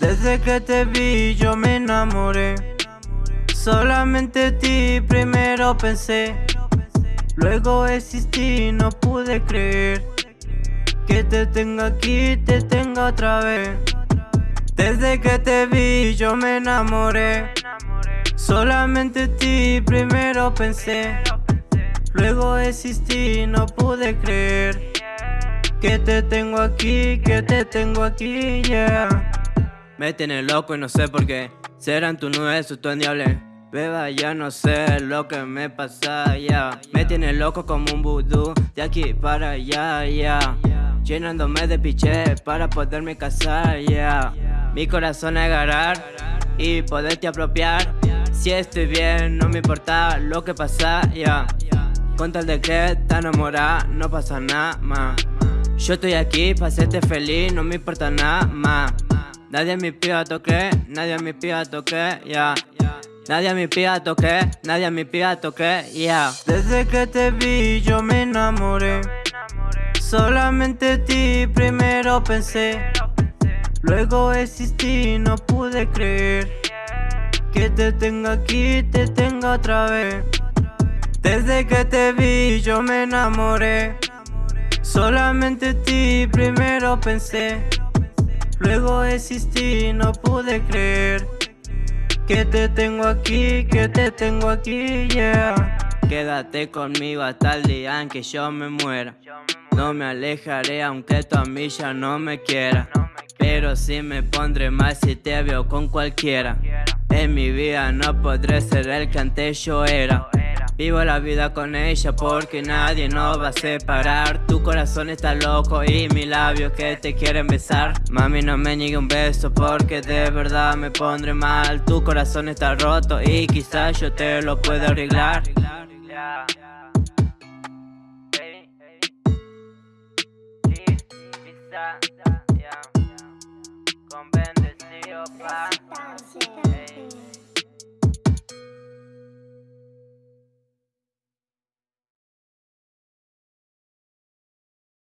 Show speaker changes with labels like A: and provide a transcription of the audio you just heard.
A: Desde que te vi yo me enamoré. Solamente ti primero pensé. Luego existí, no pude creer. Que te tengo aquí, te tengo otra vez. Desde que te vi yo me enamoré. Solamente ti primero pensé. Luego existí, no pude creer. Que te tengo aquí, que te tengo aquí, yeah
B: Me tiene loco y no sé por qué. Serán tu nuez o tu endiable Beba, ya no sé lo que me pasa, ya. Me tiene loco como un vudú De aquí para allá, ya. Llenándome de piché para poderme casar, ya. Mi corazón agarrar y poderte apropiar. Si estoy bien, no me importa lo que pasa, ya. Con tal de que te enamorada, no pasa nada más. Yo estoy aquí para hacerte feliz, no me importa nada más Nadie me pida toque, nadie me pida toque, ya Nadie me pida toque, nadie me pida toque, yeah.
A: Desde que te vi yo me enamoré. Solamente ti primero pensé. Luego existí, no pude creer. Que te tengo aquí, te tengo otra vez. Desde que te vi yo me enamoré. Solamente ti primero pensé Luego existí, no pude creer que te tengo aquí, que te tengo aquí, yeah.
B: Quédate conmigo hasta el día en que yo me muera. No me alejaré aunque tu amiga no me quiera Pero sí me pondré más si te veo con cualquiera. En mi vida no podré ser el que antes yo era Vivo la vida con ella porque nadie nos va a separar. Tu corazón está loco y mis labios que te quieren besar. Mami no me niegue un beso porque de verdad me pondré mal. Tu corazón está roto y quizás yo te lo pueda arreglar.
C: Con bendecido pa